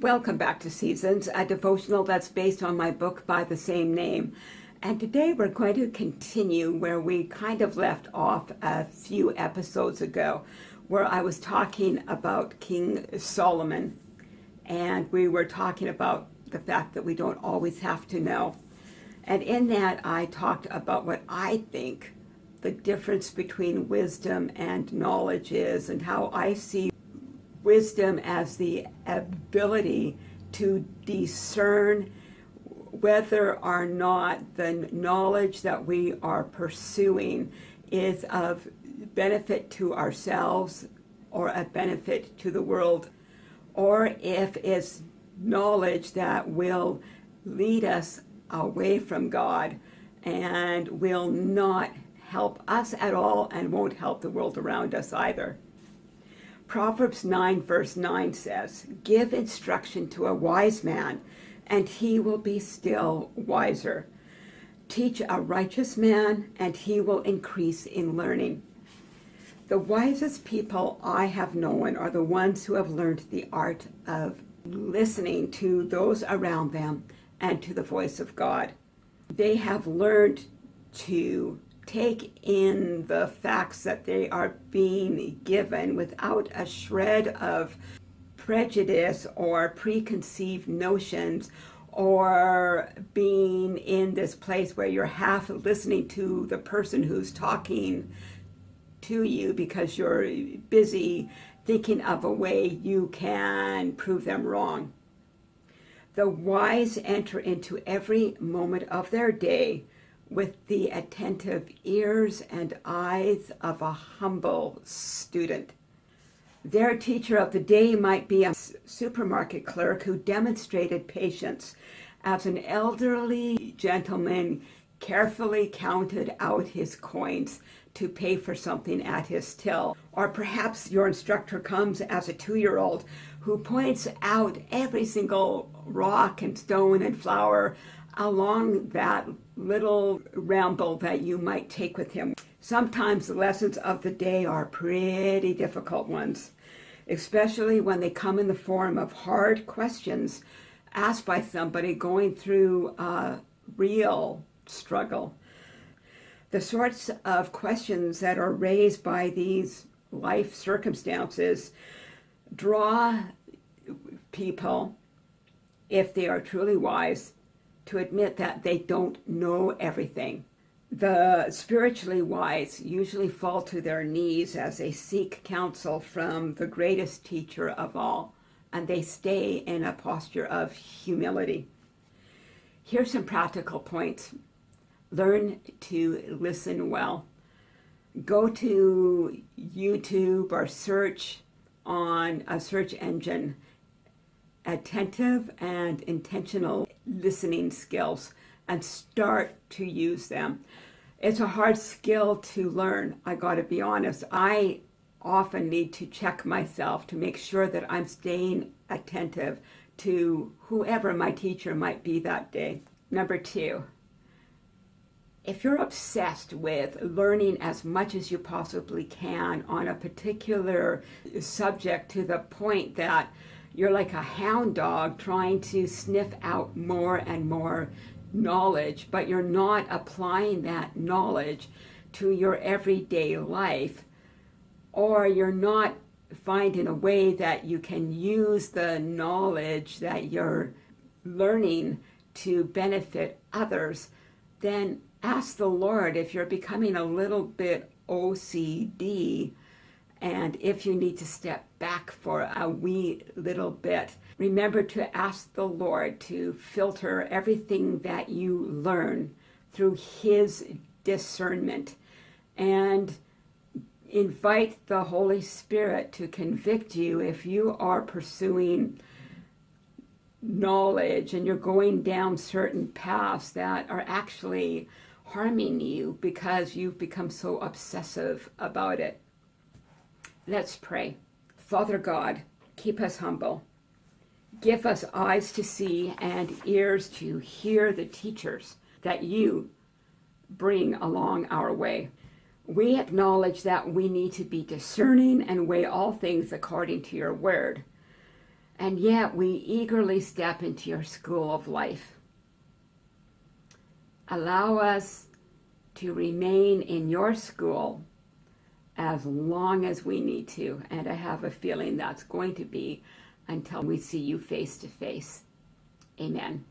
Welcome back to Seasons, a devotional that's based on my book by the same name. And today we're going to continue where we kind of left off a few episodes ago, where I was talking about King Solomon. And we were talking about the fact that we don't always have to know. And in that, I talked about what I think the difference between wisdom and knowledge is, and how I see wisdom as the ability to discern whether or not the knowledge that we are pursuing is of benefit to ourselves or a benefit to the world, or if it's knowledge that will lead us away from God and will not help us at all and won't help the world around us either. Proverbs 9 verse 9 says, Give instruction to a wise man, and he will be still wiser. Teach a righteous man, and he will increase in learning. The wisest people I have known are the ones who have learned the art of listening to those around them and to the voice of God. They have learned to take in the facts that they are being given without a shred of prejudice or preconceived notions or being in this place where you're half listening to the person who's talking to you because you're busy thinking of a way you can prove them wrong. The wise enter into every moment of their day with the attentive ears and eyes of a humble student. Their teacher of the day might be a supermarket clerk who demonstrated patience as an elderly gentleman carefully counted out his coins to pay for something at his till. Or perhaps your instructor comes as a two-year-old who points out every single rock and stone and flower along that little ramble that you might take with him. Sometimes the lessons of the day are pretty difficult ones, especially when they come in the form of hard questions asked by somebody going through a real struggle. The sorts of questions that are raised by these life circumstances draw people, if they are truly wise, to admit that they don't know everything. The spiritually wise usually fall to their knees as they seek counsel from the greatest teacher of all, and they stay in a posture of humility. Here's some practical points. Learn to listen well. Go to YouTube or search on a search engine attentive and intentional listening skills and start to use them. It's a hard skill to learn, I gotta be honest. I often need to check myself to make sure that I'm staying attentive to whoever my teacher might be that day. Number two, if you're obsessed with learning as much as you possibly can on a particular subject to the point that you're like a hound dog trying to sniff out more and more knowledge, but you're not applying that knowledge to your everyday life, or you're not finding a way that you can use the knowledge that you're learning to benefit others, then ask the Lord if you're becoming a little bit OCD and if you need to step back for a wee little bit, remember to ask the Lord to filter everything that you learn through his discernment and invite the Holy Spirit to convict you if you are pursuing knowledge and you're going down certain paths that are actually harming you because you've become so obsessive about it. Let's pray. Father God, keep us humble. Give us eyes to see and ears to hear the teachers that you bring along our way. We acknowledge that we need to be discerning and weigh all things according to your word. And yet we eagerly step into your school of life. Allow us to remain in your school as long as we need to, and I have a feeling that's going to be until we see you face to face. Amen.